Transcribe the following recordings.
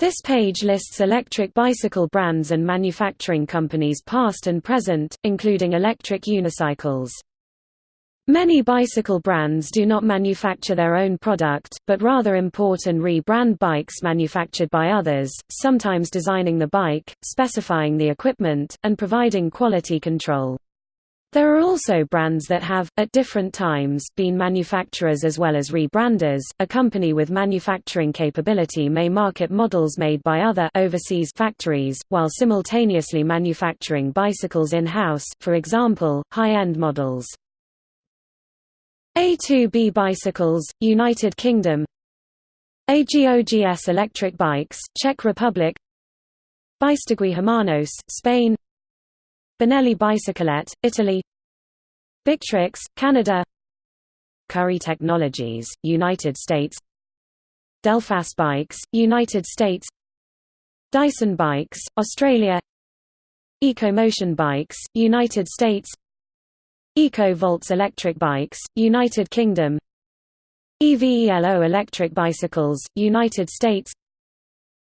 This page lists electric bicycle brands and manufacturing companies past and present, including electric unicycles. Many bicycle brands do not manufacture their own product, but rather import and re-brand bikes manufactured by others, sometimes designing the bike, specifying the equipment, and providing quality control. There are also brands that have, at different times, been manufacturers as well as rebranders. A company with manufacturing capability may market models made by other overseas factories, while simultaneously manufacturing bicycles in-house, for example, high-end models. A2B Bicycles, United Kingdom AGOGS Electric Bikes, Czech Republic Beistegui Hermanos, Spain Benelli Bicyclette, Italy. Biktrix, Canada. Currie Technologies, United States. Delfast Bikes, United States. Dyson Bikes, Australia. EcoMotion Bikes, United States. EcoVolts Electric Bikes, United Kingdom. EVELO Electric Bicycles, United States.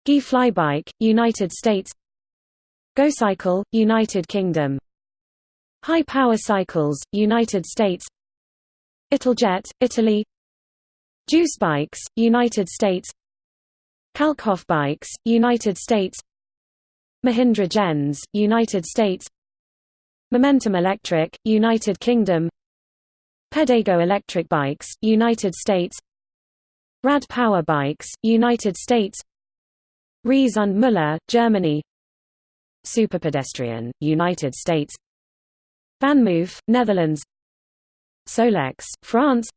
GE Flybike, United States GoCycle, United Kingdom. High Power Cycles, United States. Italjet, Italy. Juice Bikes, United States. Kalkhoff Bikes, United States. Mahindra GenZe, United States. Momentum Electric, United Kingdom. Pedego Electric Bikes, United States. Rad Power Bikes, United States. Riese und Müller, Germany Superpedestrian, United States. VanMoof, Netherlands. Solex, France.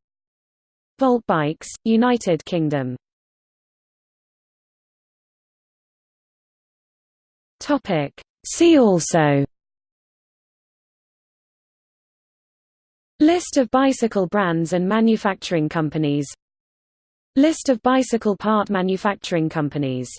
Volt Bikes, United Kingdom. See also. List of bicycle brands and manufacturing companies. List of bicycle part manufacturing companies